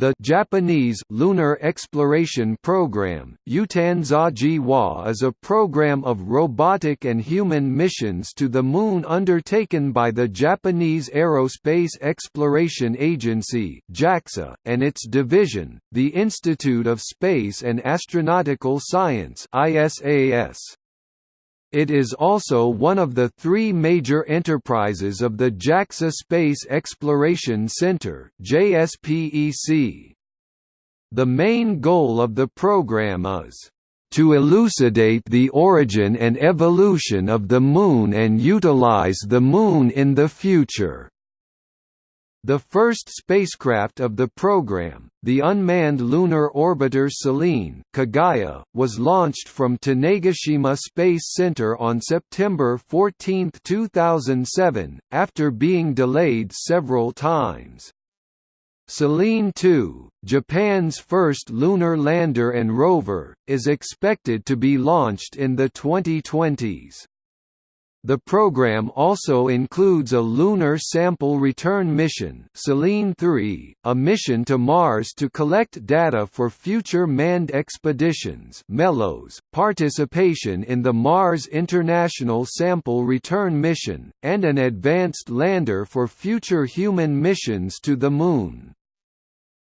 The Japanese Lunar Exploration Program Utanzaji-wa is a program of robotic and human missions to the Moon undertaken by the Japanese Aerospace Exploration Agency (JAXA) and its division, the Institute of Space and Astronautical Science (ISAS). It is also one of the three major enterprises of the JAXA Space Exploration Center JSPEC. The main goal of the program is to elucidate the origin and evolution of the Moon and utilize the Moon in the future. The first spacecraft of the program, the unmanned lunar orbiter Selene Kaguya, was launched from Tanegashima Space Center on September 14, 2007, after being delayed several times. Selene 2, Japan's first lunar lander and rover, is expected to be launched in the 2020s. The program also includes a lunar sample return mission Selene 3, a mission to Mars to collect data for future manned expeditions MELOS, participation in the Mars International Sample Return Mission, and an advanced lander for future human missions to the Moon.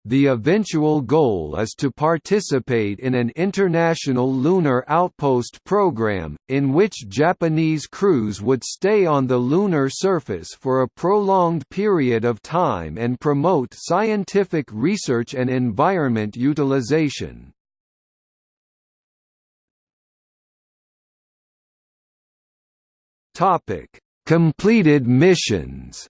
The eventual goal is to participate in an international lunar outpost program, in which Japanese crews would stay on the lunar surface for a prolonged period of time and promote scientific research and environment utilization. Completed missions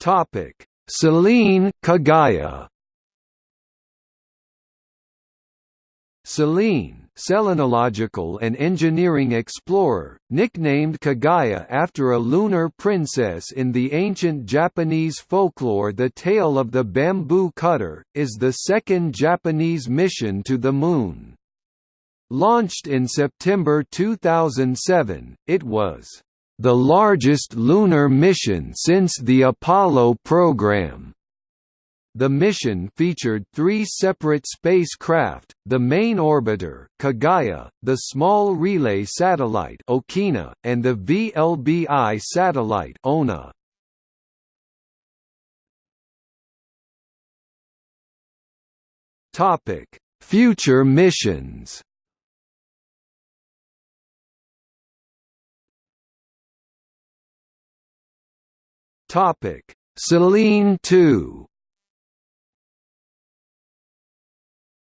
Topic: Selene Kaguya. Selene, selenological and engineering explorer, nicknamed Kaguya after a lunar princess in the ancient Japanese folklore The Tale of the Bamboo Cutter, is the second Japanese mission to the Moon. Launched in September 2007, it was the largest lunar mission since the Apollo program. The mission featured three separate spacecraft, the main orbiter, Kaguya, the small relay satellite Okina, and the VLBI satellite Ouna. Future missions Topic: Selene 2.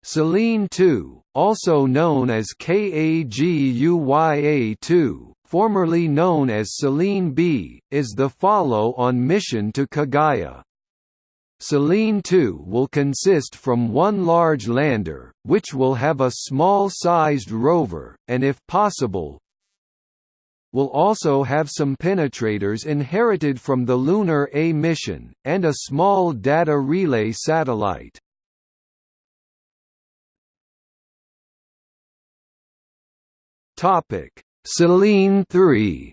Selene 2, also known as KAGUYA-2, formerly known as Selene B, is the follow-on mission to Kaguya. Selene 2 will consist from one large lander, which will have a small-sized rover, and if possible, will also have some penetrators inherited from the Lunar A mission, and a small data relay satellite. Selene 3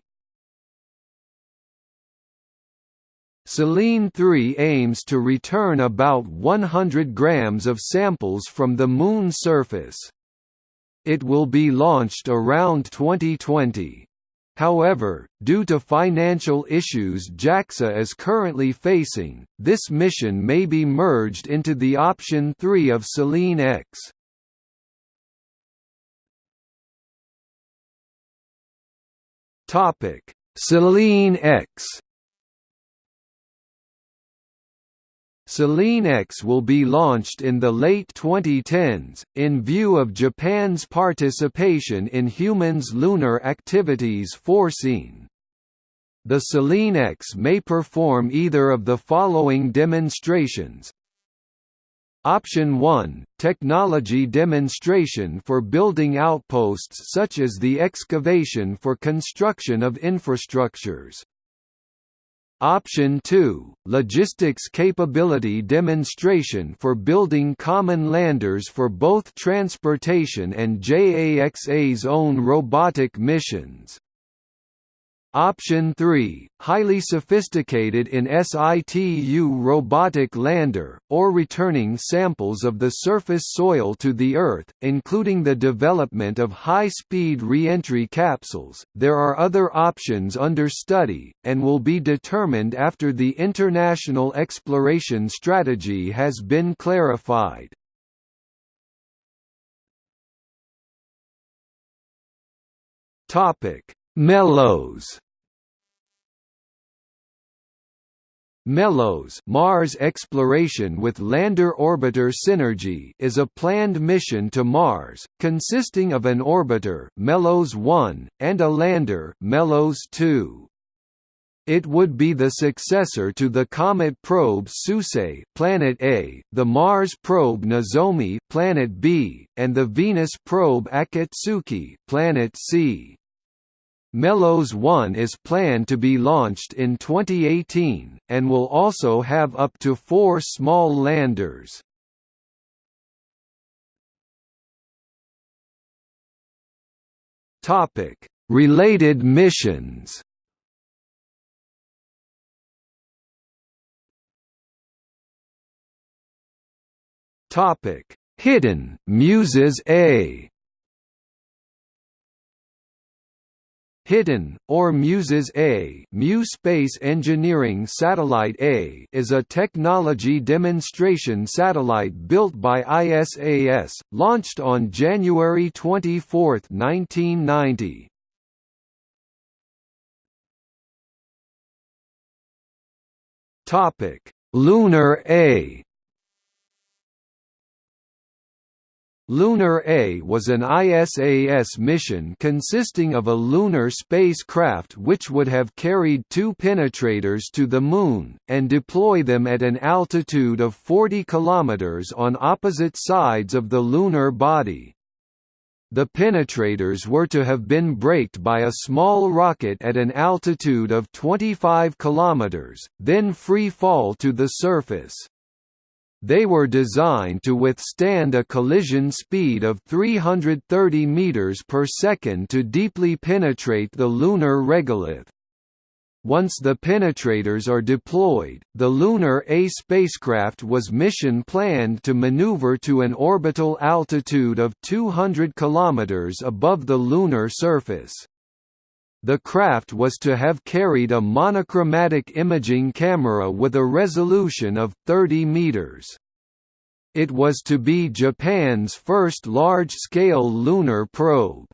Selene 3 aims to return about 100 grams of samples from the Moon surface. It will be launched around 2020. However, due to financial issues JAXA is currently facing, this mission may be merged into the option 3 of Selene X. Selene X Selene X will be launched in the late 2010s, in view of Japan's participation in humans' lunar activities foreseen. The Selene X may perform either of the following demonstrations Option 1 – Technology demonstration for building outposts such as the excavation for construction of infrastructures Option 2 – Logistics capability demonstration for building common landers for both transportation and JAXA's own robotic missions. Option 3, highly sophisticated in situ robotic lander, or returning samples of the surface soil to the Earth, including the development of high-speed re-entry capsules. There are other options under study, and will be determined after the international exploration strategy has been clarified. Topic: Melos MELOS Mars Exploration with Lander Orbiter Synergy is a planned mission to Mars, consisting of an orbiter MELOS 1, and a lander MELOS 2. It would be the successor to the comet probe Suisei Planet A, the Mars probe Nozomi Planet B, and the Venus probe Akatsuki Planet C. Melos 1 is planned to be launched in 2018, and will also have up to four small landers. Related missions Hiten Muses A Hiten, or MUSES A Mu Space Engineering Satellite A is a technology demonstration satellite built by ISAS, launched on January 24, 1990. Lunar A Lunar A was an ISAS mission consisting of a lunar spacecraft which would have carried two penetrators to the Moon, and deploy them at an altitude of 40 km on opposite sides of the lunar body. The penetrators were to have been braked by a small rocket at an altitude of 25 km, then free fall to the surface. They were designed to withstand a collision speed of 330 meters per second to deeply penetrate the lunar regolith. Once the penetrators are deployed, the Lunar A spacecraft was mission planned to maneuver to an orbital altitude of 200 km above the lunar surface. The craft was to have carried a monochromatic imaging camera with a resolution of 30 meters. It was to be Japan's first large-scale lunar probe.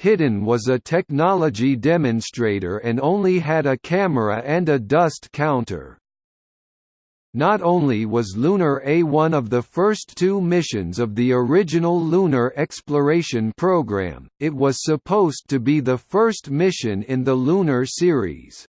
Hiten was a technology demonstrator and only had a camera and a dust counter. Not only was Lunar A one of the first two missions of the original lunar exploration program, it was supposed to be the first mission in the lunar series.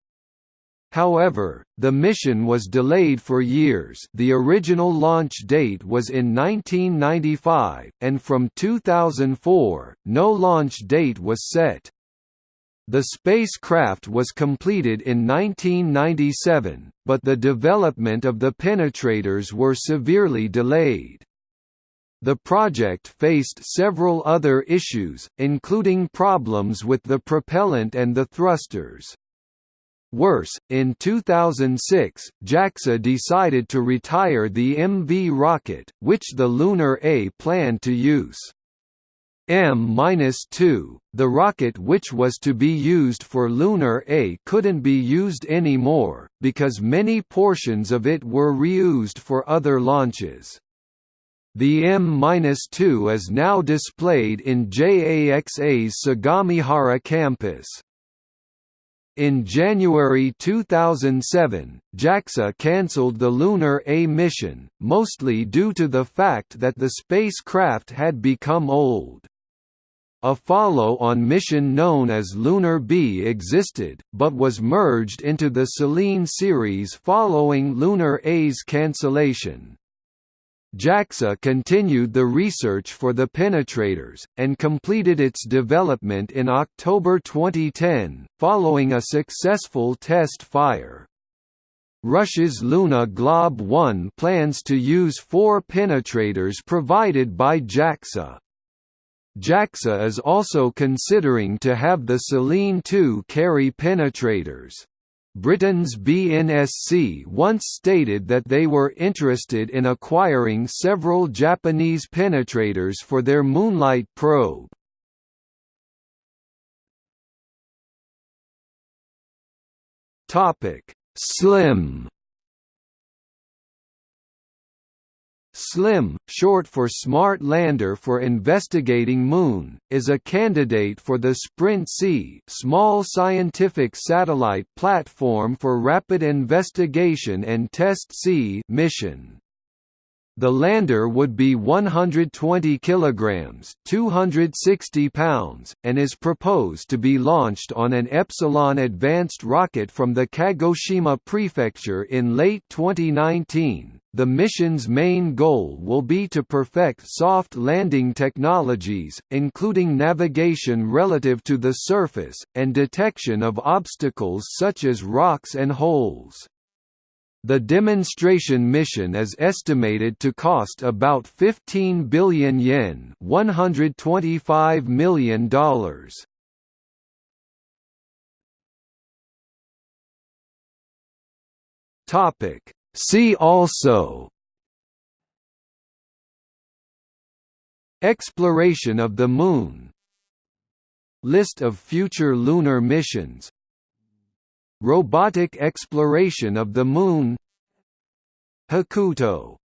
However, the mission was delayed for years the original launch date was in 1995, and from 2004, no launch date was set. The spacecraft was completed in 1997, but the development of the penetrators were severely delayed. The project faced several other issues, including problems with the propellant and the thrusters. Worse, in 2006, JAXA decided to retire the MV rocket, which the Lunar A planned to use. M-2, the rocket which was to be used for Lunar A couldn't be used anymore, because many portions of it were reused for other launches. The M-2 is now displayed in JAXA's Sagamihara campus. In January 2007, JAXA cancelled the Lunar A mission, mostly due to the fact that the spacecraft had become old. A follow-on mission known as Lunar B existed, but was merged into the Selene series following Lunar A's cancellation. JAXA continued the research for the penetrators, and completed its development in October 2010, following a successful test fire. Russia's Luna Glob 1 plans to use four penetrators provided by JAXA. JAXA is also considering to have the Selene 2 carry penetrators. Britain's BNSC once stated that they were interested in acquiring several Japanese penetrators for their MoonLITE probe. SLIM SLIM, short for Smart Lander for Investigating Moon, is a candidate for the SPRINT-C small scientific satellite platform for rapid investigation and test-C mission. The lander would be 120 kilograms, 260 pounds, and is proposed to be launched on an Epsilon advanced rocket from the Kagoshima prefecture in late 2019. The mission's main goal will be to perfect soft landing technologies, including navigation relative to the surface, and detection of obstacles such as rocks and holes. The demonstration mission is estimated to cost about 15 billion yen $125 million. See also. Exploration of the Moon. List of future lunar missions Robotic exploration of the Moon. Hakuto